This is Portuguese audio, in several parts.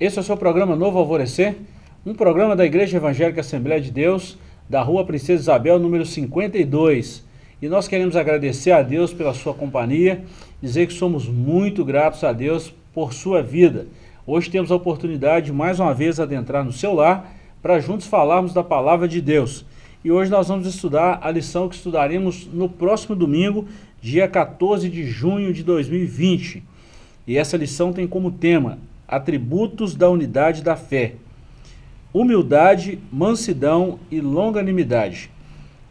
Esse é o seu programa Novo Alvorecer, um programa da Igreja Evangélica Assembleia de Deus, da Rua Princesa Isabel, número 52. E nós queremos agradecer a Deus pela sua companhia, dizer que somos muito gratos a Deus por sua vida. Hoje temos a oportunidade de mais uma vez adentrar no seu lar para juntos falarmos da Palavra de Deus. E hoje nós vamos estudar a lição que estudaremos no próximo domingo, dia 14 de junho de 2020. E essa lição tem como tema Atributos da Unidade da Fé. Humildade, mansidão e longanimidade.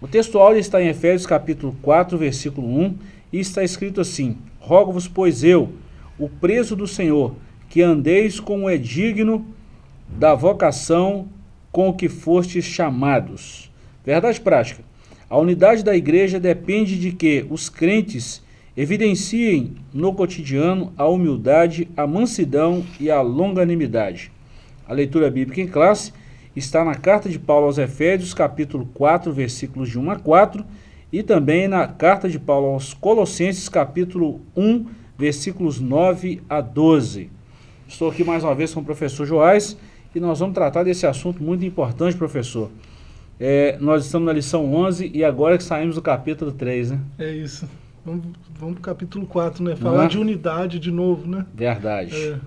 O texto áudio está em Efésios capítulo 4, versículo 1, e está escrito assim, Rogo-vos, pois eu, o preso do Senhor, que andeis como é digno da vocação com que fostes chamados. Verdade prática. A unidade da igreja depende de que os crentes evidenciem no cotidiano a humildade, a mansidão e a longanimidade. A leitura bíblica em classe está na carta de Paulo aos Efésios, capítulo 4, versículos de 1 a 4, e também na carta de Paulo aos Colossenses, capítulo 1, versículos 9 a 12. Estou aqui mais uma vez com o professor Joás e nós vamos tratar desse assunto muito importante, professor. É, nós estamos na lição 11 e agora que saímos do capítulo 3, né? É isso. Vamos, vamos para o capítulo 4, né? Falar de unidade de novo, né? Verdade. É.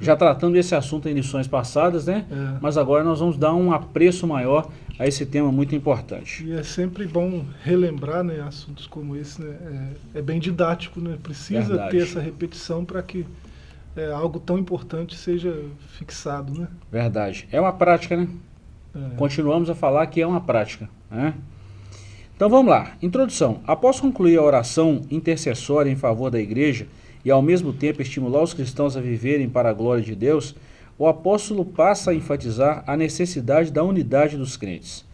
Já tratando desse assunto em lições passadas, né? É. Mas agora nós vamos dar um apreço maior a esse tema muito importante. E é sempre bom relembrar né, assuntos como esse, né? É, é bem didático, né? Precisa Verdade. ter essa repetição para que é, algo tão importante seja fixado, né? Verdade. É uma prática, né? É. Continuamos a falar que é uma prática. Né? Então vamos lá. Introdução. Após concluir a oração intercessória em favor da igreja e ao mesmo tempo estimular os cristãos a viverem para a glória de Deus, o apóstolo passa a enfatizar a necessidade da unidade dos crentes.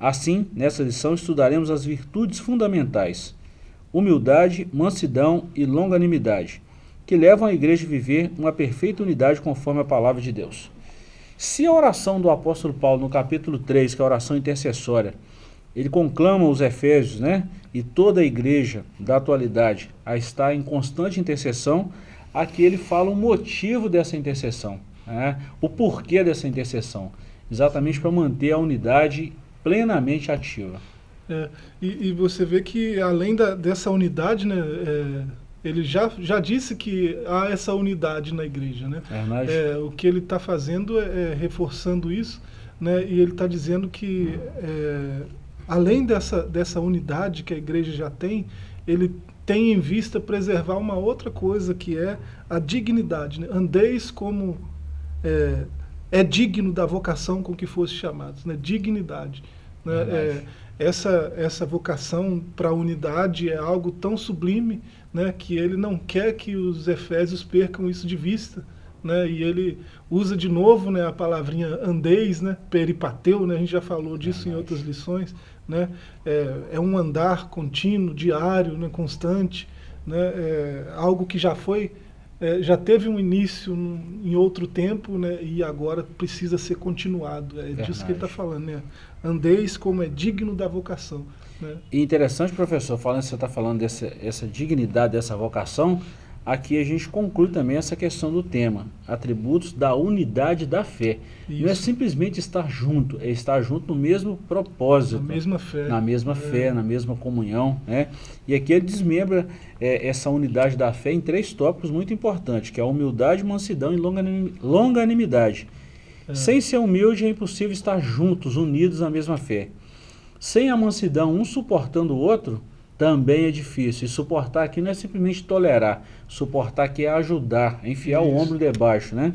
Assim, nessa lição estudaremos as virtudes fundamentais, humildade, mansidão e longanimidade, que levam a igreja a viver uma perfeita unidade conforme a palavra de Deus. Se a oração do apóstolo Paulo no capítulo 3, que é a oração intercessória, ele conclama os efésios, né, e toda a igreja da atualidade a estar em constante intercessão, aqui ele fala o motivo dessa intercessão, né, o porquê dessa intercessão, exatamente para manter a unidade plenamente ativa. É, e, e, você vê que além da, dessa unidade, né, é ele já, já disse que há essa unidade na igreja. Né? É, o que ele está fazendo é, é, reforçando isso, né? e ele está dizendo que, é, além dessa, dessa unidade que a igreja já tem, ele tem em vista preservar uma outra coisa, que é a dignidade. Né? Andeis como é, é digno da vocação com que fosse chamados, né? dignidade. Né? É, essa, essa vocação para a unidade é algo tão sublime né, que ele não quer que os efésios percam isso de vista. Né, e ele usa de novo né, a palavrinha andeis, né, peripateu, né, a gente já falou disso em outras lições. Né, é, é um andar contínuo, diário, né, constante, né, é algo que já foi é, já teve um início em outro tempo né, e agora precisa ser continuado. É Verdade. disso que ele está falando. Né? Andeis como é digno da vocação. Né? E interessante, professor, falando você está falando dessa essa dignidade dessa vocação, aqui a gente conclui também essa questão do tema, atributos da unidade da fé. Isso. Não é simplesmente estar junto, é estar junto no mesmo propósito. Na mesma fé. Na mesma é. fé, na mesma comunhão. Né? E aqui ele desmembra é, essa unidade da fé em três tópicos muito importantes, que é a humildade, mansidão e longanimidade. É. Sem ser humilde é impossível estar juntos, unidos na mesma fé. Sem a mansidão, um suportando o outro, também é difícil. E suportar aqui não é simplesmente tolerar. Suportar aqui é ajudar, é enfiar Isso. o ombro debaixo, né?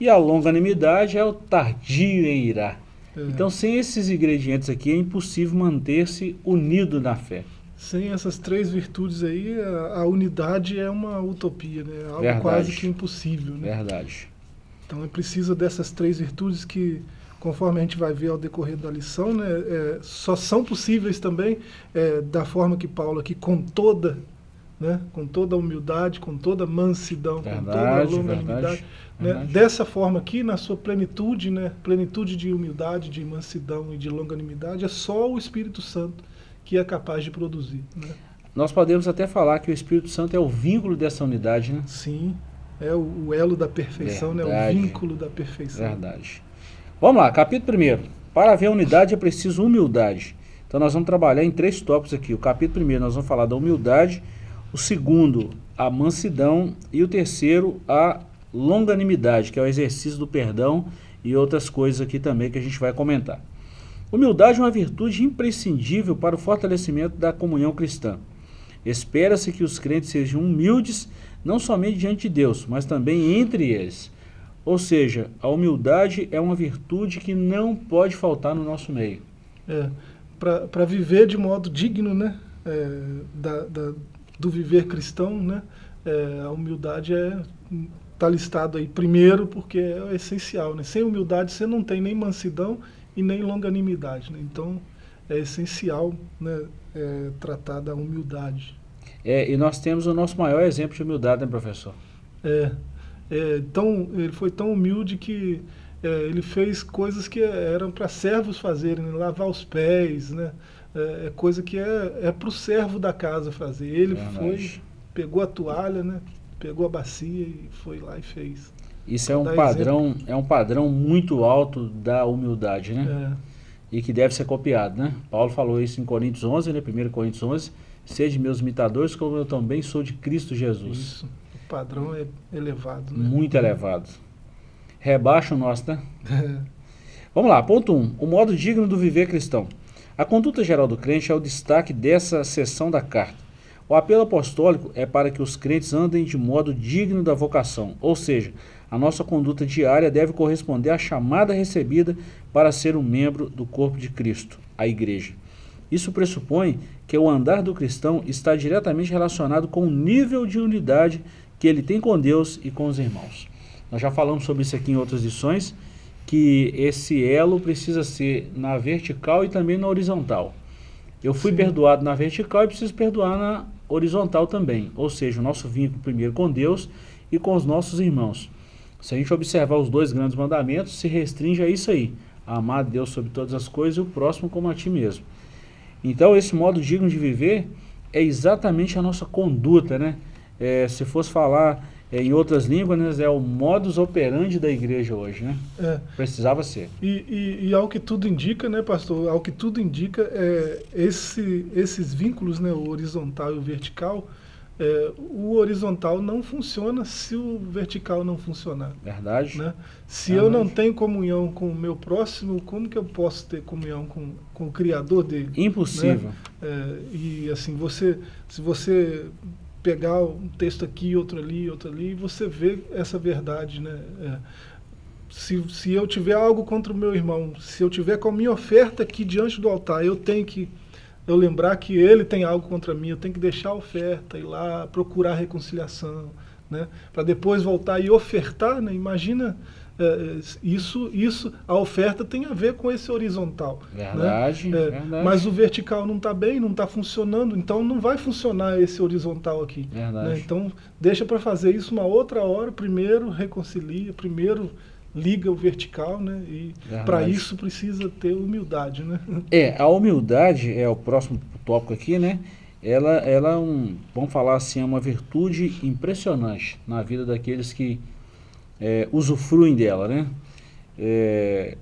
E a longanimidade é o tardio em irá. É. Então, sem esses ingredientes aqui, é impossível manter-se unido na fé. Sem essas três virtudes aí, a, a unidade é uma utopia, né? Algo Verdade. quase que impossível, né? Verdade. Então, é preciso dessas três virtudes que conforme a gente vai ver ao decorrer da lição, né, é, só são possíveis também é, da forma que Paulo aqui, com toda, né, com toda a humildade, com toda mansidão, verdade, com toda a longanimidade, né, dessa forma aqui, na sua plenitude, né, plenitude de humildade, de mansidão e de longanimidade, é só o Espírito Santo que é capaz de produzir. Né? Nós podemos até falar que o Espírito Santo é o vínculo dessa unidade, né? Sim. é o, o elo da perfeição, né? o vínculo da perfeição. Verdade. Vamos lá, capítulo 1. Para haver unidade é preciso humildade. Então nós vamos trabalhar em três tópicos aqui. O capítulo 1 nós vamos falar da humildade, o segundo, a mansidão e o terceiro, a longanimidade, que é o exercício do perdão e outras coisas aqui também que a gente vai comentar. Humildade é uma virtude imprescindível para o fortalecimento da comunhão cristã. Espera-se que os crentes sejam humildes, não somente diante de Deus, mas também entre eles. Ou seja, a humildade é uma virtude que não pode faltar no nosso meio. É, para viver de modo digno né, é, da, da, do viver cristão, né, é, a humildade é está listado aí primeiro porque é essencial. Né? Sem humildade você não tem nem mansidão e nem longanimidade. Né? Então é essencial né, é, tratar da humildade. É, e nós temos o nosso maior exemplo de humildade, né, professor? É, é tão, ele foi tão humilde que é, ele fez coisas que eram para servos fazerem, né? lavar os pés, né? É, é coisa que é, é para o servo da casa fazer. Ele foi, pegou a toalha, né? pegou a bacia e foi lá e fez. Isso é um padrão, exemplo. é um padrão muito alto da humildade, né? É. E que deve ser copiado, né? Paulo falou isso em Coríntios 11, né? 1 Coríntios 11, Sede meus imitadores, como eu também sou de Cristo Jesus. Isso. Padrão é elevado, né? Muito elevado. Rebaixa o nosso, né? Vamos lá, ponto 1. Um, o modo digno do viver cristão. A conduta geral do crente é o destaque dessa seção da carta. O apelo apostólico é para que os crentes andem de modo digno da vocação, ou seja, a nossa conduta diária deve corresponder à chamada recebida para ser um membro do corpo de Cristo, a Igreja. Isso pressupõe que o andar do cristão está diretamente relacionado com o nível de unidade que ele tem com Deus e com os irmãos. Nós já falamos sobre isso aqui em outras lições, que esse elo precisa ser na vertical e também na horizontal. Eu fui Sim. perdoado na vertical e preciso perdoar na horizontal também, ou seja, o nosso vínculo primeiro com Deus e com os nossos irmãos. Se a gente observar os dois grandes mandamentos, se restringe a isso aí, a amar a Deus sobre todas as coisas e o próximo como a ti mesmo. Então esse modo digno de viver é exatamente a nossa conduta, né? É, se fosse falar é, em outras línguas, né, é o modus operandi da igreja hoje, né? É. Precisava ser. E, e, e, ao que tudo indica, né, pastor, ao que tudo indica, é, esse, esses vínculos, né, o horizontal e o vertical, é, o horizontal não funciona se o vertical não funcionar. Verdade. Né? Se Verdade. eu não tenho comunhão com o meu próximo, como que eu posso ter comunhão com, com o Criador dele? Impossível. Né? É, e assim, você, se você pegar um texto aqui, outro ali, outro ali, e você vê essa verdade, né? É, se, se eu tiver algo contra o meu irmão, se eu tiver com a minha oferta aqui diante do altar, eu tenho que eu lembrar que ele tem algo contra mim, eu tenho que deixar a oferta, ir lá procurar reconciliação, né? para depois voltar e ofertar. Né? Imagina é, isso, isso, a oferta tem a ver com esse horizontal. Né? Verdade, né? é, verdade. Mas o vertical não está bem, não está funcionando, então não vai funcionar esse horizontal aqui. Né? Então deixa para fazer isso uma outra hora, primeiro reconcilia, primeiro liga o vertical, né? E para isso precisa ter humildade, né? É, a humildade é o próximo tópico aqui, né? Ela, ela é um, vamos falar assim, é uma virtude impressionante na vida daqueles que é, usufruem dela, né? É,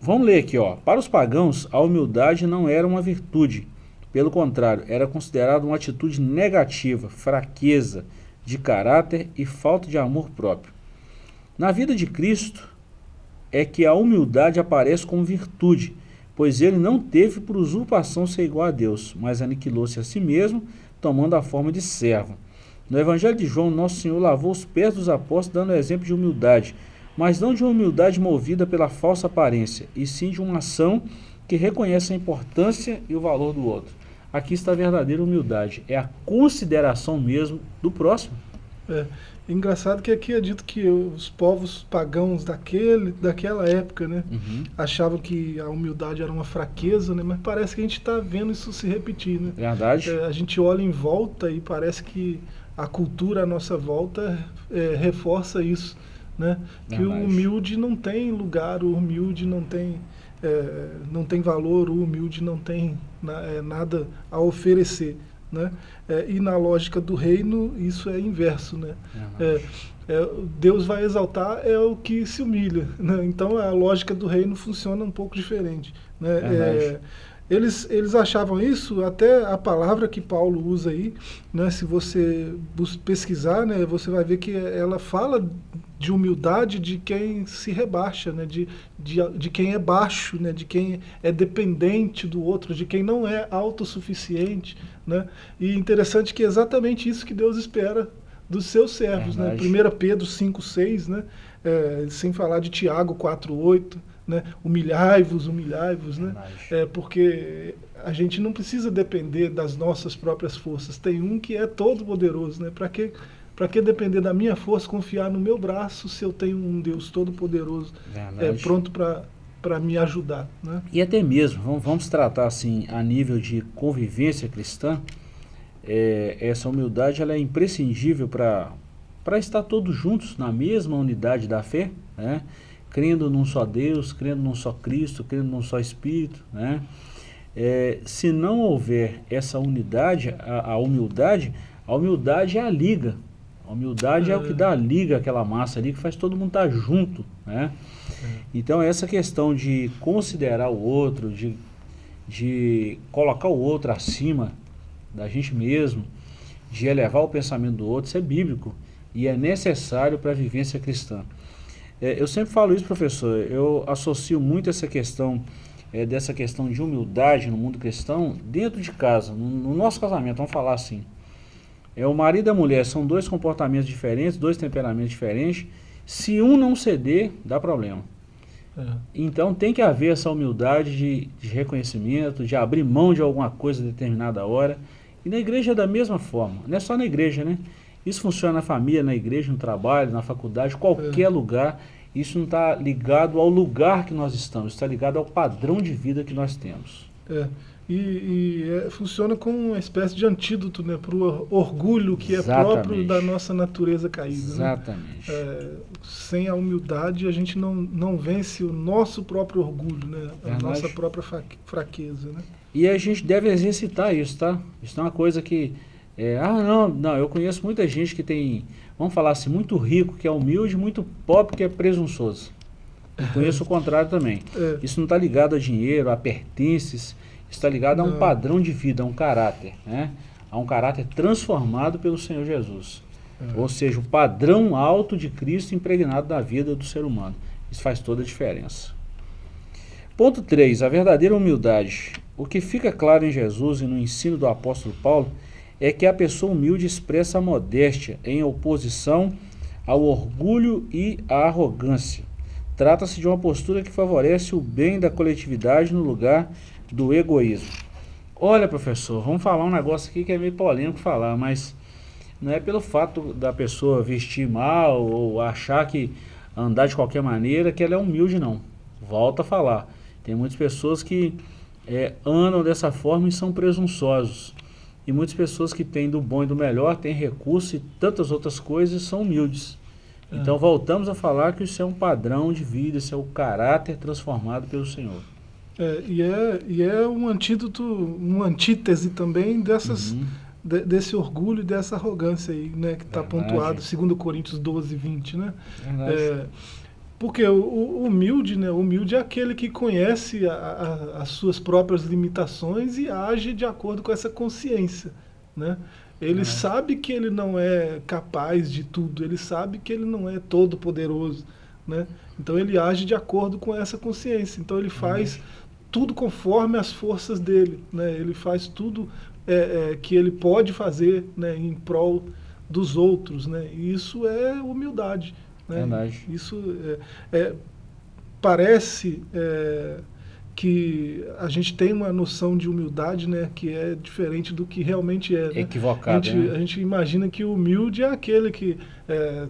vamos ler aqui, ó. Para os pagãos, a humildade não era uma virtude. Pelo contrário, era considerada uma atitude negativa, fraqueza de caráter e falta de amor próprio. Na vida de Cristo é que a humildade aparece como virtude, pois ele não teve por usurpação ser igual a Deus, mas aniquilou-se a si mesmo, tomando a forma de servo no Evangelho de João, Nosso Senhor lavou os pés dos apóstolos, dando exemplo de humildade, mas não de uma humildade movida pela falsa aparência, e sim de uma ação que reconhece a importância e o valor do outro. Aqui está a verdadeira humildade, é a consideração mesmo do próximo. É, engraçado que aqui é dito que os povos pagãos daquele, daquela época né, uhum. achavam que a humildade era uma fraqueza, né, mas parece que a gente está vendo isso se repetir. Né? Verdade. É, a gente olha em volta e parece que a cultura à nossa volta é, reforça isso, né? Que o humilde não tem lugar, o humilde não tem, é, não tem valor, o humilde não tem na, é, nada a oferecer. Né? É, e na lógica do reino, isso é inverso. Né? É, é, Deus vai exaltar é o que se humilha. Né? Então a lógica do reino funciona um pouco diferente. Né? É, eles, eles achavam isso, até a palavra que Paulo usa aí, né, se você pesquisar, né, você vai ver que ela fala de humildade de quem se rebaixa, né, de, de, de quem é baixo, né, de quem é dependente do outro, de quem não é autossuficiente. Né? E interessante que é exatamente isso que Deus espera dos seus servos. né? 1 Pedro 5, 6, né? É, sem falar de Tiago 4, 8 né? humilhai-vos, humilhai-vos, né? É, porque a gente não precisa depender das nossas próprias forças. Tem um que é todo poderoso, né? Para que para que depender da minha força, confiar no meu braço, se eu tenho um Deus todo poderoso, é pronto para para me ajudar, né? E até mesmo, vamos, vamos tratar assim a nível de convivência cristã, é, essa humildade ela é imprescindível para para estar todos juntos na mesma unidade da fé, né? Crendo num só Deus, crendo num só Cristo, crendo num só Espírito, né? É, se não houver essa unidade, a, a, humildade, a humildade é a liga. A humildade é. é o que dá a liga aquela massa ali, que faz todo mundo estar tá junto, né? É. Então essa questão de considerar o outro, de, de colocar o outro acima da gente mesmo, de elevar o pensamento do outro, isso é bíblico e é necessário para a vivência cristã. É, eu sempre falo isso, professor, eu associo muito essa questão, é, dessa questão de humildade no mundo cristão, dentro de casa, no, no, nosso casamento, vamos falar assim. É, o marido e a mulher são dois comportamentos diferentes, dois temperamentos diferentes, se um não ceder, dá problema. É. Então tem que haver essa humildade de, de, reconhecimento, de abrir mão de alguma coisa a determinada hora. E na igreja é da mesma forma, não é só na igreja, né? Isso funciona na família, na igreja, no trabalho, na faculdade, qualquer é. lugar. Isso não está ligado ao lugar que nós estamos, está ligado ao padrão de vida que nós temos. É. E, e é, funciona como uma espécie de antídoto né, para o orgulho que Exatamente. é próprio da nossa natureza caída. Né? Exatamente. Né? É, sem a humildade, a gente não, não vence o nosso próprio orgulho, né? a nossa própria fraqueza. Né? E a gente deve exercitar isso, tá? Isso é uma coisa que é, ah, não, não, eu conheço muita gente que tem, vamos falar assim, muito rico, que é humilde, muito pobre, que é presunçoso. Eu conheço o contrário também. É. Isso não está ligado a dinheiro, a pertences, está ligado a um padrão de vida, a um caráter, né? A um caráter transformado pelo Senhor Jesus. É. Ou seja, o padrão alto de Cristo impregnado na vida do ser humano. Isso faz toda a diferença. Ponto 3. A verdadeira humildade. O que fica claro em Jesus e no ensino do apóstolo Paulo é que a pessoa humilde expressa a modéstia em oposição ao orgulho e à arrogância. Trata-se de uma postura que favorece o bem da coletividade no lugar do egoísmo. Olha, professor, vamos falar um negócio aqui que é meio polêmico falar, mas não é pelo fato da pessoa vestir mal ou achar que andar de qualquer maneira que ela é humilde, não. Volta a falar. Tem muitas pessoas que é, andam dessa forma e são presunçosos. E muitas pessoas que têm do bom e do melhor, têm recurso e tantas outras coisas, são humildes. É. Então voltamos a falar que isso é um padrão de vida, isso é o caráter transformado pelo Senhor. É, e, é, e é um antídoto, uma antítese também dessas, uhum. de, desse orgulho e dessa arrogância aí, né, que está pontuado, segundo Coríntios 12, 20, né? É, porque o, o, humilde, né? O humilde é aquele que conhece a, a, as suas próprias limitações e age de acordo com essa consciência, né? Ele é. sabe que ele não é capaz de tudo, ele sabe que ele não é todo poderoso, né? Então ele age de acordo com essa consciência. Então ele faz uhum. tudo conforme as forças dele, né? Ele faz tudo é, é, que ele pode fazer, né? Em prol dos outros, né? E isso é humildade. Né? Verdade. Isso é, é parece é, que a gente tem uma noção de humildade né, que é diferente do que realmente é. Né? Equivocado. A gente, né? a gente imagina que o humilde é aquele que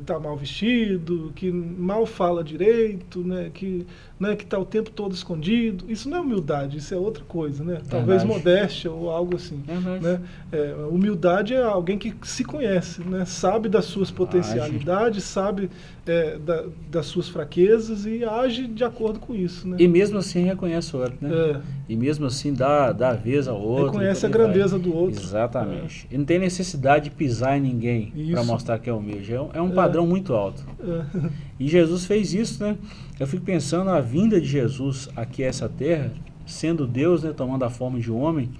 está é, mal vestido, que mal fala direito, né, que né, está o tempo todo escondido. Isso não é humildade, isso é outra coisa. Né? Talvez modéstia ou algo assim. Né? É, humildade é alguém que se conhece, né, sabe das suas potencialidades, sabe é, da, das suas fraquezas e age de acordo com isso. Né? E mesmo assim reconhece o outro. Né? É. e mesmo assim dá, dá vez ao outro. Reconhece a grandeza vai. do outro. Exatamente. É. E não tem necessidade de pisar em ninguém para mostrar que é humilde. É um, é um padrão é. muito alto. É. E Jesus fez isso, né? Eu fico pensando a vinda de Jesus aqui a essa terra, sendo Deus, né, tomando a forma de homem,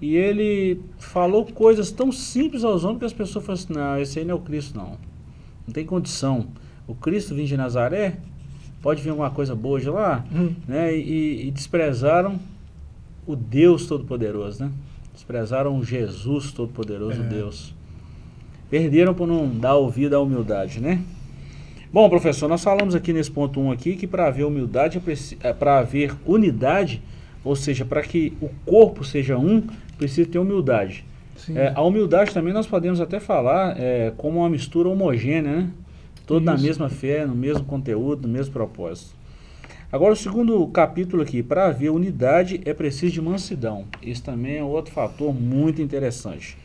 e ele falou coisas tão simples aos homens que as pessoas falam assim, não, esse aí não é o Cristo não. Não tem condição. O Cristo vindo de Nazaré, pode vir alguma coisa boa de lá, hum. né? E, e, desprezaram o Deus Todo-Poderoso, né? Desprezaram o Jesus Todo-Poderoso, é. Deus. Perderam por não dar ouvido à humildade, né? Bom, professor, nós falamos aqui nesse ponto 1 um aqui que para haver humildade, é, para haver unidade, ou seja, para que o corpo seja um, precisa ter humildade. É, a humildade também nós podemos até falar é, como uma mistura homogênea, né? Todos na mesma fé, no mesmo conteúdo, no mesmo propósito. Agora o segundo capítulo aqui, para haver unidade é preciso de mansidão. Esse também é outro fator muito interessante.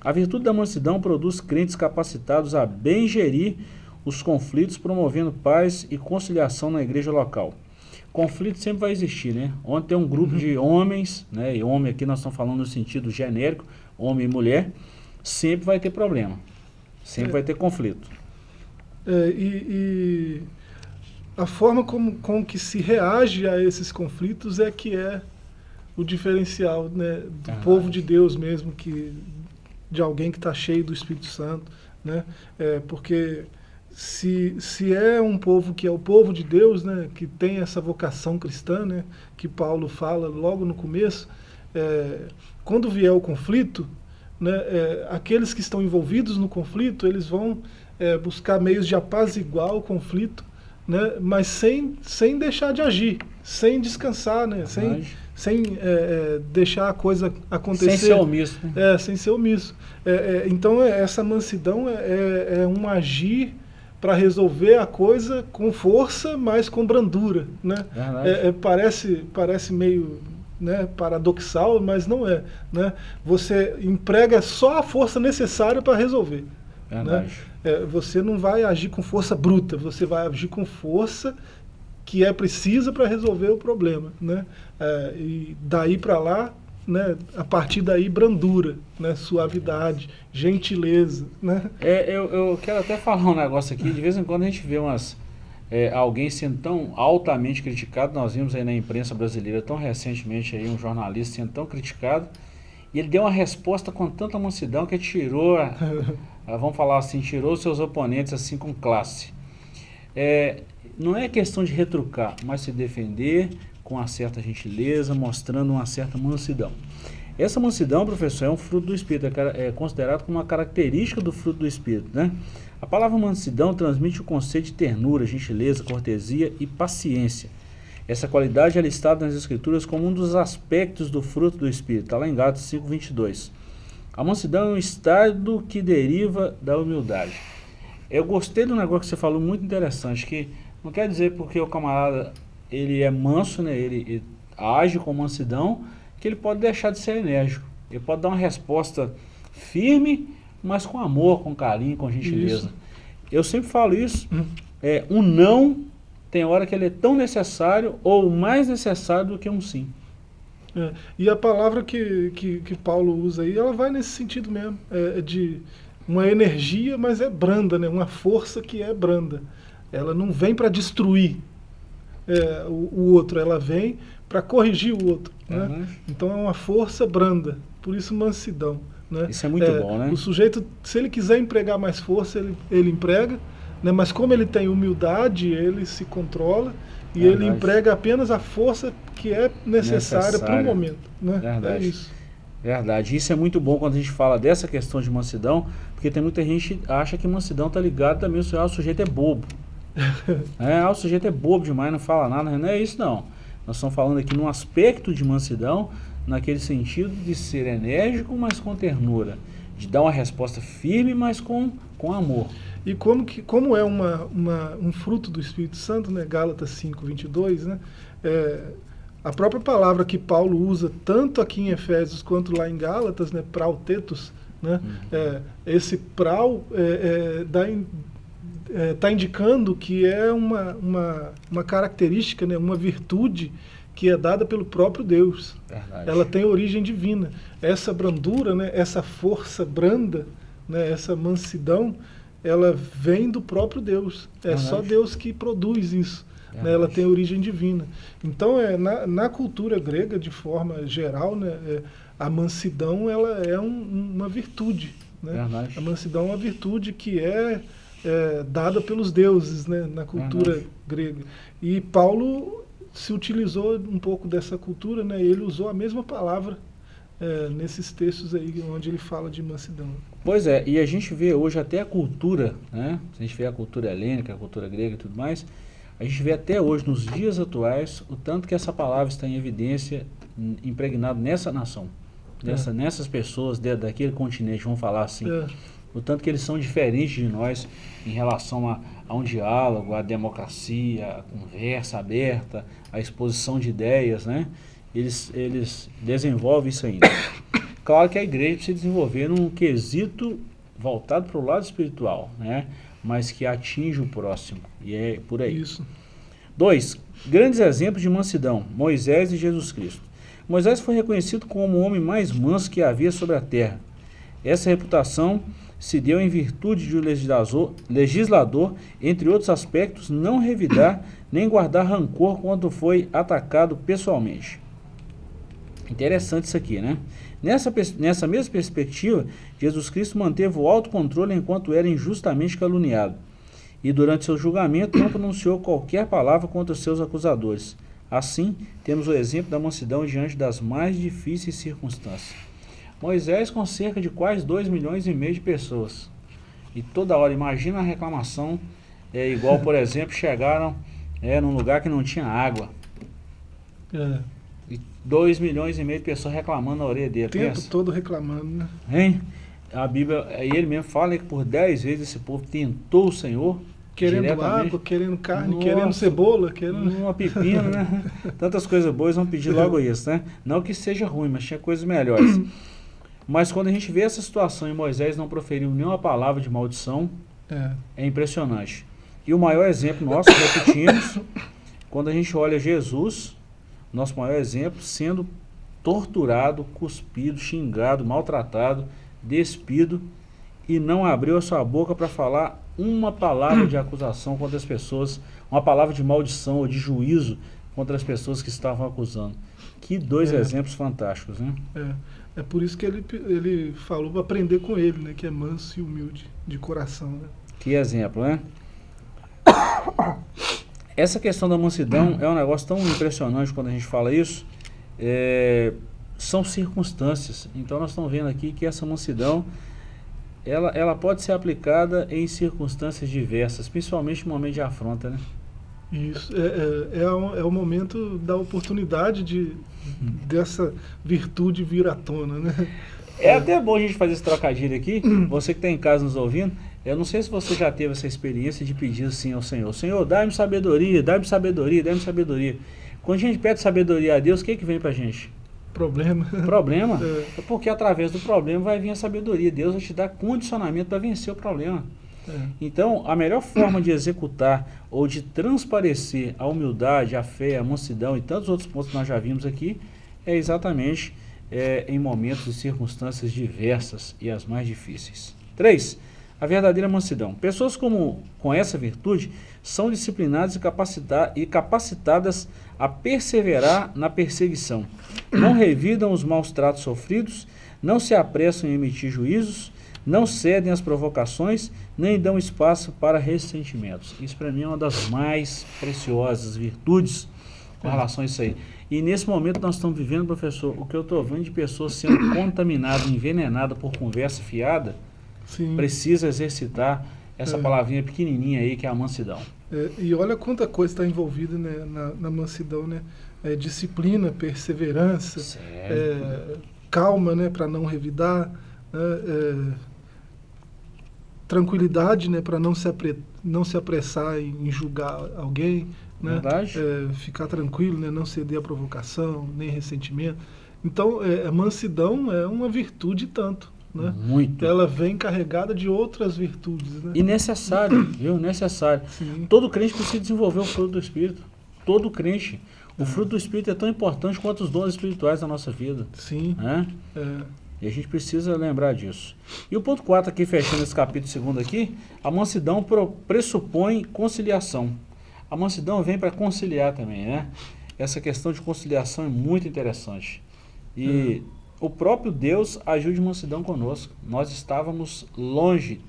A virtude da mansidão produz crentes capacitados a bem gerir os conflitos, promovendo paz e conciliação na igreja local. Conflito sempre vai existir, né? Ontem tem um grupo uhum. de homens, né? E homem aqui nós estamos falando no sentido genérico, homem e mulher, sempre vai ter problema. Sempre é. vai ter conflito. É, e, e, a forma como, com que se reage a esses conflitos é que é o diferencial né, do ah, povo de Deus mesmo, que, de alguém que está cheio do Espírito Santo. Né? É, porque se, se é um povo que é o povo de Deus, né, que tem essa vocação cristã, né, que Paulo fala logo no começo, é, quando vier o conflito, né, é, aqueles que estão envolvidos no conflito, eles vão é, buscar meios de apaziguar o conflito, né, mas sem, sem deixar de agir, sem descansar, né, sem, sem é, é, deixar a coisa acontecer. Sem ser omisso. Né? É, sem ser omisso. É, é, então, essa mansidão é, é um agir para resolver a coisa com força, mas com brandura. Né? parece, parece meio né, paradoxal, mas não é. Né? Você emprega só a força necessária para resolver. Né? É, você não vai agir com força bruta, você vai agir com força que é precisa para resolver o problema. Né? É, e daí para lá, né, a partir daí, brandura, né, suavidade, gentileza. Né? É, eu, eu quero até falar um negócio aqui, de vez em quando a gente vê umas é, alguém sendo tão altamente criticado, nós vimos aí na imprensa brasileira tão recentemente aí um jornalista sendo tão criticado, e ele deu uma resposta com tanta mansidão que tirou, a, vamos falar assim, tirou seus oponentes assim com classe. É, não é questão de retrucar, mas se defender com uma certa gentileza, mostrando uma certa mansidão. Essa mansidão, professor, é um fruto do Espírito, é, é considerado como uma característica do fruto do Espírito, né? A palavra mansidão transmite o conceito de ternura, gentileza, cortesia e paciência. Essa qualidade é listada nas Escrituras como um dos aspectos do fruto do Espírito. Está lá em Gálatas 5,22. A mansidão é um estado que deriva da humildade. Eu gostei do negócio que você falou, muito interessante, que não quer dizer porque o camarada ele é manso, né, ele, ele age com mansidão, que ele pode deixar de ser enérgico. Ele pode dar uma resposta firme mas com amor, com carinho, com gentileza. Isso. Eu sempre falo isso, hum. é, um não tem hora que ele é tão necessário ou mais necessário do que um sim. É, e a palavra que, que, que, Paulo usa aí, ela vai nesse sentido mesmo, é, é de uma energia, mas é branda, né? uma força que é branda. Ela não vem para destruir é, o, o, outro, ela vem para corrigir o outro. Né? Uhum. Então é uma força branda, por isso mansidão. Né? Isso é muito é, bom, né? O sujeito, se ele quiser empregar mais força, ele, ele emprega, né? mas como ele tem humildade, ele se controla e Verdade. ele emprega apenas a força que é necessária para o momento. Né? Verdade. É isso. Verdade. Isso é muito bom quando a gente fala dessa questão de mansidão, porque tem muita gente que acha que mansidão está ligado também ao ah, o sujeito é bobo. é, ah, o sujeito é bobo demais, não fala nada. Não é isso não. Nós estamos falando aqui num aspecto de mansidão naquele sentido de ser enérgico, mas com ternura, de dar uma resposta firme, mas com, com amor. E como, que, como é uma, uma, um fruto do Espírito Santo, né? Gálatas 5, 22, né? É, a própria palavra que Paulo usa, tanto aqui em Efésios quanto lá em Gálatas, né? Prautetos, né? Uhum. É, esse prau é, é, está é, indicando que é uma, uma, uma característica, né? uma virtude que é dada pelo próprio Deus. Verdade. Ela tem origem divina. Essa brandura, né, essa força branda, né, essa mansidão, ela vem do próprio Deus. É Verdade. só Deus que produz isso. Né, ela tem origem divina. Então, é, na, na cultura grega, de forma geral, né, é, a mansidão ela é um, uma virtude. Né? A mansidão é uma virtude que é, é dada pelos deuses né, na cultura Verdade. grega. E Paulo se utilizou um pouco dessa cultura, né? ele usou a mesma palavra é, nesses textos aí onde ele fala de mansidão. Pois é, e a gente vê hoje até a cultura, né? a gente vê a cultura helênica, a cultura grega e tudo mais, a gente vê até hoje, nos dias atuais, o tanto que essa palavra está em evidência, impregnado nessa nação, nessa, é. nessas pessoas de, daquele continente, vamos falar assim. É. O tanto que eles são diferentes de nós em relação a, a um diálogo, a democracia, a conversa aberta, a exposição de ideias, né? Eles, eles desenvolvem isso ainda. Claro que a igreja precisa desenvolver num quesito voltado para o lado espiritual, né? Mas que atinge o próximo. E é por aí. Isso. Dois, grandes exemplos de mansidão, Moisés e Jesus Cristo. Moisés foi reconhecido como o homem mais manso que havia sobre a terra. Essa reputação se deu em virtude de o legislador, legislador, entre outros aspectos, não revidar nem guardar rancor quando foi atacado pessoalmente. Interessante isso aqui, né? Nessa, nessa mesma perspectiva, Jesus Cristo manteve o autocontrole enquanto era injustamente caluniado. E durante seu julgamento não pronunciou qualquer palavra contra seus acusadores. Assim, temos o exemplo da mansidão diante das mais difíceis circunstâncias. Moisés com cerca de quase 2 milhões e meio de pessoas. E toda hora, imagina a reclamação, é igual, por exemplo, chegaram é, num lugar que não tinha água. É. 2 milhões e meio de pessoas reclamando na orelha dele. O tempo pensa. todo reclamando, né? Hein? A Bíblia, ele mesmo fala que por 10 vezes esse povo tentou o Senhor. Querendo água, querendo carne, Nossa, querendo cebola, querendo... Uma pepina, né? Tantas coisas boas, vão pedir logo isso, né? Não que seja ruim, mas tinha coisas melhores. mas quando a gente vê essa situação e Moisés não proferiu nenhuma palavra de maldição, é, é impressionante. E o maior exemplo nosso, repetimos, quando a gente olha Jesus, nosso maior exemplo, sendo torturado, cuspido, xingado, maltratado, despido e não abriu a sua boca para falar uma palavra de acusação contra as pessoas, uma palavra de maldição ou de juízo contra as pessoas que estavam acusando. Que dois é. exemplos fantásticos, né? É, é por isso que ele, ele falou para aprender com ele, né? Que é manso e humilde de coração, né? Que exemplo, né? Essa questão da mansidão é um negócio tão impressionante quando a gente fala isso. É, são circunstâncias. Então nós estamos vendo aqui que essa mansidão ela, ela pode ser aplicada em circunstâncias diversas, principalmente no momento de afronta, né? Isso, é, é, é, o, é o momento da oportunidade de, dessa virtude vir à tona, né? É até bom a gente fazer esse trocadilho aqui, você que está em casa nos ouvindo, eu não sei se você já teve essa experiência de pedir assim ao Senhor, Senhor, dá-me sabedoria, dá-me sabedoria, dá-me sabedoria. Quando a gente pede sabedoria a Deus, o que, que vem para a gente? Problema. Problema. É. Porque através do problema vai vir a sabedoria. Deus vai te dar condicionamento para vencer o problema. É. Então, a melhor forma de executar ou de transparecer a humildade, a fé, a mansidão e tantos outros pontos que nós já vimos aqui, é exatamente é, em momentos e circunstâncias diversas e as mais difíceis. 3 a verdadeira mansidão. Pessoas como, com essa virtude são disciplinadas e, capacita e capacitadas a perseverar na perseguição. Não revidam os maus tratos sofridos, não se apressam em emitir juízos, não cedem às provocações, nem dão espaço para ressentimentos. Isso para mim é uma das mais preciosas virtudes com relação a isso aí. E nesse momento nós estamos vivendo, professor, o que eu estou vendo de pessoas sendo contaminadas, envenenadas por conversa fiada, Sim. precisa exercitar essa é. palavrinha pequenininha aí que é a mansidão. É, e olha quanta coisa está envolvida né, na, na, mansidão, né? É, disciplina, perseverança, é, calma, né, para não revidar, né, é, tranquilidade, né, para não se apre, não se apressar em, julgar alguém, né. É, ficar tranquilo, né, não ceder à provocação, nem ressentimento. Então, a mansidão é uma virtude tanto. Né? Muito. Ela vem carregada de outras virtudes. Né? E necessário, viu? Necessário. Sim. Todo crente precisa desenvolver o fruto do Espírito. Todo crente. O fruto do Espírito é tão importante quanto os dons espirituais da nossa vida. Sim. Né? É. E a gente precisa lembrar disso. E o ponto 4 aqui, fechando esse capítulo 2 aqui, a mansidão pressupõe conciliação. A mansidão vem para conciliar também, né? Essa questão de conciliação é muito interessante. E hum. O próprio Deus agiu de mansidão conosco. Nós estávamos longe,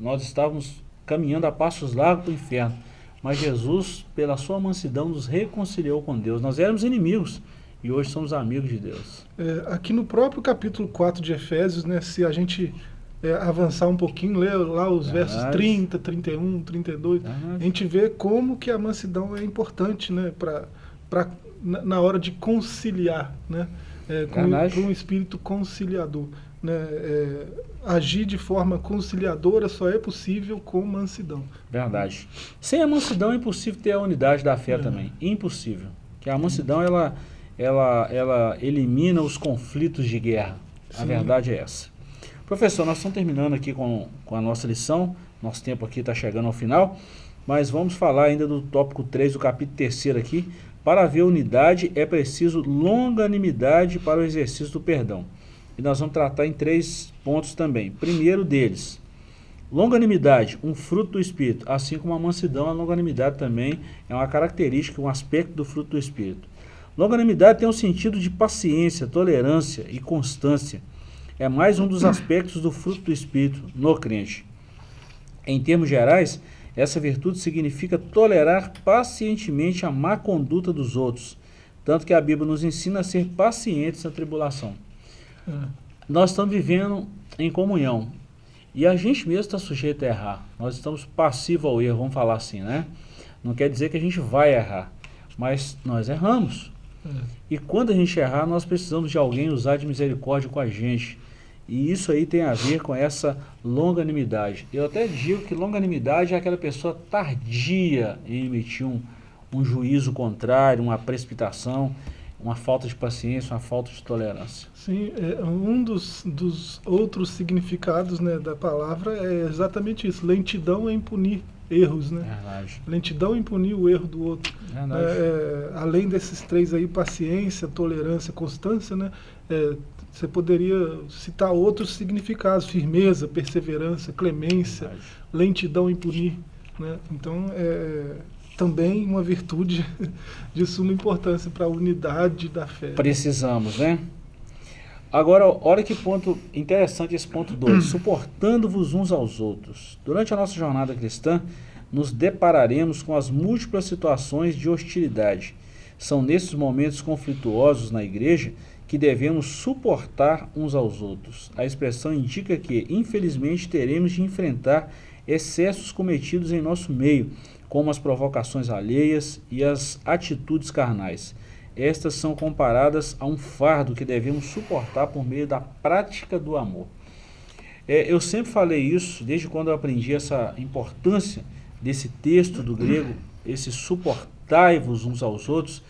nós estávamos caminhando a passos largos para o inferno. Mas Jesus, pela sua mansidão, nos reconciliou com Deus. Nós éramos inimigos e hoje somos amigos de Deus. É, aqui no próprio capítulo 4 de Efésios, né, se a gente é, avançar um pouquinho, ler lá os Verdade. versos 30, 31, 32, Verdade. a gente vê como que a mansidão é importante né, pra, pra, na, na hora de conciliar, né, é, com, um espírito conciliador. Né, é, agir de forma conciliadora só é possível com mansidão. Verdade. Sem a mansidão é impossível ter a unidade da fé é. também. Impossível. Que a mansidão ela, ela, ela elimina os conflitos de guerra. Sim. A verdade é essa. Professor, nós estamos terminando aqui com, com a nossa lição. Nosso tempo aqui está chegando ao final. Mas vamos falar ainda do tópico 3 do capítulo 3 aqui. Para haver unidade é preciso longanimidade para o exercício do perdão. E nós vamos tratar em três pontos também. Primeiro deles, longanimidade, um fruto do Espírito, assim como a mansidão, a longanimidade também é uma característica, um aspecto do fruto do Espírito. Longanimidade tem um sentido de paciência, tolerância e constância. É mais um dos aspectos do fruto do Espírito no crente. Em termos gerais, essa virtude significa tolerar pacientemente a má conduta dos outros, tanto que a Bíblia nos ensina a ser pacientes na tribulação. Nós estamos vivendo em comunhão. E a gente mesmo está sujeito a errar. Nós estamos passivos ao erro, vamos falar assim, né? Não quer dizer que a gente vai errar, mas nós erramos. É. E quando a gente errar, nós precisamos de alguém usar de misericórdia com a gente. E isso aí tem a ver com essa longanimidade. Eu até digo que longanimidade é aquela pessoa tardia em emitir um, um juízo contrário, uma precipitação uma falta de paciência, uma falta de tolerância. Sim, é, um dos, dos outros significados né, da palavra é exatamente isso, lentidão em punir erros, né? Verdade. Lentidão em punir o erro do outro. É, é, além desses três aí, paciência, tolerância, constância, né? É, você poderia citar outros significados, firmeza, perseverança, clemência, Verdade. lentidão em punir. Né? Então, é, também uma virtude de suma importância para a unidade da fé. Precisamos, né? Agora, olha que ponto interessante esse ponto 2. Suportando-vos uns aos outros. Durante a nossa jornada cristã, nos depararemos com as múltiplas situações de hostilidade. São nesses momentos conflituosos na igreja que devemos suportar uns aos outros. A expressão indica que, infelizmente, teremos de enfrentar excessos cometidos em nosso meio, como as provocações alheias e as atitudes carnais. Estas são comparadas a um fardo que devemos suportar por meio da prática do amor. É, eu sempre falei isso, desde quando eu aprendi essa importância desse texto do grego, esse suportai-vos uns aos outros.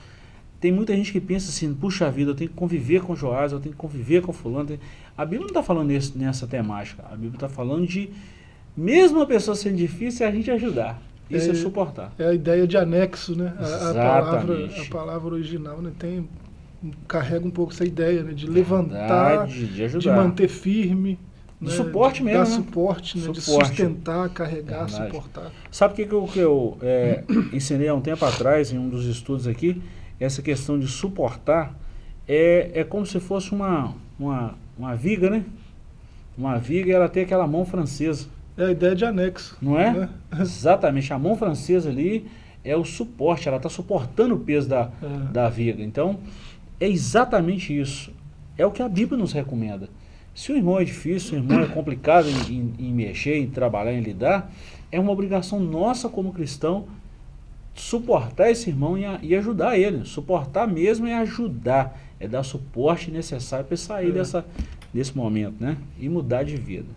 Tem muita gente que pensa assim, puxa vida, eu tenho que conviver com Joás, eu tenho que conviver com fulano. A Bíblia não está falando nesse, nessa temática, a Bíblia está falando de, mesmo a pessoa sendo difícil, é a gente ajudar. Isso é, é, suportar. É a ideia de anexo, né? A, a palavra, a palavra original né? tem, carrega um pouco essa ideia né? de levantar, de, de manter firme. Né? suporte mesmo. Dar né? suporte, né? Suporte. de sustentar, carregar, Verdade. suportar. Sabe o que, que eu, que eu é, ensinei há um tempo atrás, em um dos estudos aqui? Essa questão de suportar é, é como se fosse uma, uma, uma viga, né? Uma viga e ela tem aquela mão francesa. É a ideia de anexo. Não é? Né? Exatamente. A mão francesa ali é o suporte, ela está suportando o peso da, é. da viga. Então, é exatamente isso. É o que a Bíblia nos recomenda. Se o irmão é difícil, o irmão é complicado em, em, em mexer, em trabalhar, em lidar, é uma obrigação nossa como cristão suportar esse irmão e, e, ajudar ele. Suportar mesmo é ajudar, é dar suporte necessário para sair é. dessa, desse momento, né? E mudar de vida.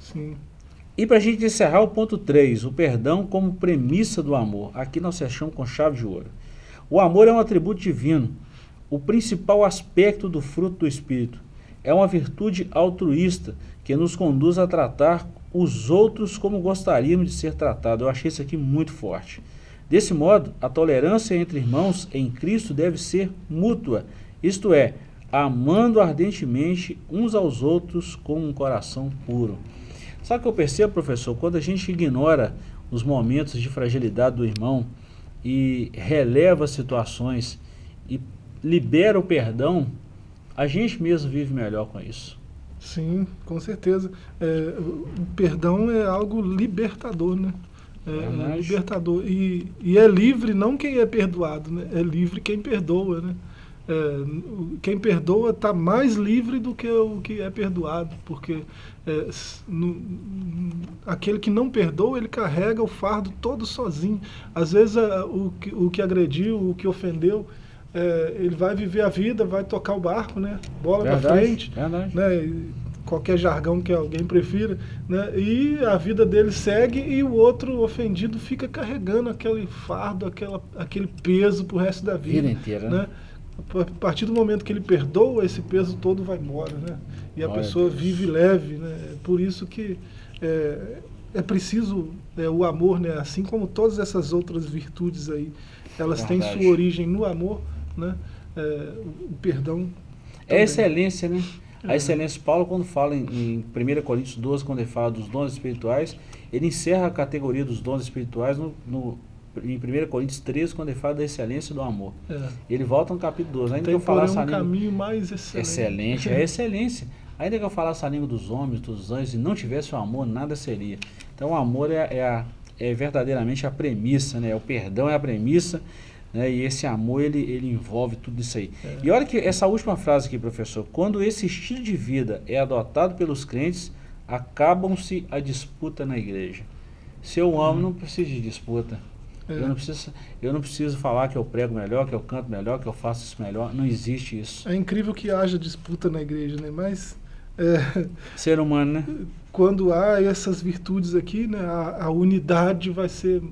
Sim. E para a gente encerrar o ponto 3, o perdão como premissa do amor. Aqui nós fechamos com chave de ouro. O amor é um atributo divino, o principal aspecto do fruto do Espírito. É uma virtude altruísta que nos conduz a tratar os outros como gostaríamos de ser tratados. Eu achei isso aqui muito forte. Desse modo, a tolerância entre irmãos em Cristo deve ser mútua, isto é, amando ardentemente uns aos outros com um coração puro. Sabe o que eu percebo, professor? Quando a gente ignora os momentos de fragilidade do irmão e releva situações e libera o perdão, a gente mesmo vive melhor com isso. Sim, com certeza. É, o perdão é algo libertador, né? É, é libertador. E, e é livre não quem é perdoado, né? É livre quem perdoa, né? É, quem perdoa está mais livre do que o que é perdoado, porque é, no, aquele que não perdoa, ele carrega o fardo todo sozinho. Às vezes o, que, o que agrediu, o que ofendeu, é, ele vai viver a vida, vai tocar o barco, né? Bola para frente, verdade. né? Qualquer jargão que alguém prefira, né? e a vida dele segue e o outro ofendido fica carregando aquele fardo, aquela, aquele peso pro resto da vida. Vida inteira, né? né? A partir do momento que ele perdoa, esse peso todo vai embora, né? E a Olha pessoa Deus. vive leve, né? Por isso que é, é preciso é, o amor, né? Assim como todas essas outras virtudes aí, elas Verdade. têm sua origem no amor, né? É, o perdão. É excelência, né? A excelência, Paulo, quando fala em, em 1 Coríntios 12, quando ele fala dos dons espirituais, ele encerra a categoria dos dons espirituais no, no em 1 Coríntios 13, quando ele fala da excelência do amor. É. Ele volta no capítulo 12. Ainda Tem, que eu falasse um caminho mais excelente. Excelente, é excelência. Ainda que eu falasse a língua dos homens, dos anjos, e não tivesse o amor, nada seria. Então o amor é, é, a, é verdadeiramente a premissa, né? o perdão é a premissa, né? e esse amor ele, ele envolve tudo isso aí. É. E olha que essa última frase aqui, professor, quando esse estilo de vida é adotado pelos crentes, acabam-se a disputa na igreja. Se eu amo, hum. não precisa de disputa. É. Eu, não preciso, eu não preciso falar que eu prego melhor, que eu canto melhor, que eu faço isso melhor. Não existe isso. É incrível que haja disputa na igreja, né? Mas... É, Ser humano, né? Quando há essas virtudes aqui, né, a, a unidade vai ser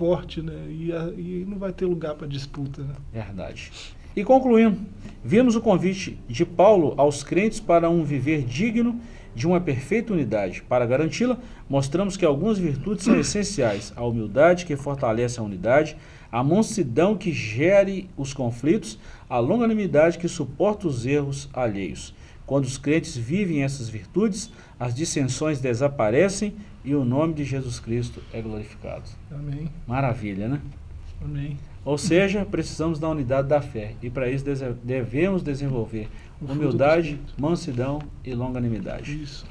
forte, né? E, a, e não vai ter lugar para disputa. Né? Verdade. E concluindo, vimos o convite de Paulo aos crentes para um viver digno de uma perfeita unidade. Para garanti-la, mostramos que algumas virtudes são essenciais. A humildade, que fortalece a unidade, a mansidão, que gere os conflitos, a longanimidade, que suporta os erros alheios. Quando os crentes vivem essas virtudes, as dissensões desaparecem e o nome de Jesus Cristo é glorificado. Amém. Maravilha, né? Amém. Ou seja, precisamos da unidade da fé e para isso devemos desenvolver humildade, mansidão e longanimidade. Isso.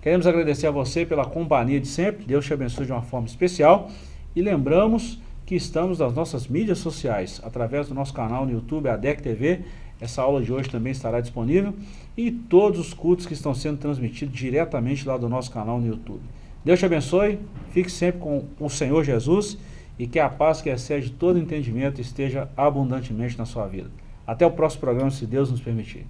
Queremos agradecer a você pela companhia de sempre, Deus te abençoe de uma forma especial e lembramos que estamos nas nossas mídias sociais, através do nosso canal no YouTube, ADEC TV, essa aula de hoje também estará disponível e todos os cultos que estão sendo transmitidos diretamente lá do nosso canal no YouTube. Deus te abençoe, fique sempre com o Senhor Jesus e que a paz que excede todo entendimento esteja abundantemente na sua vida. Até o próximo programa, se Deus nos permitir.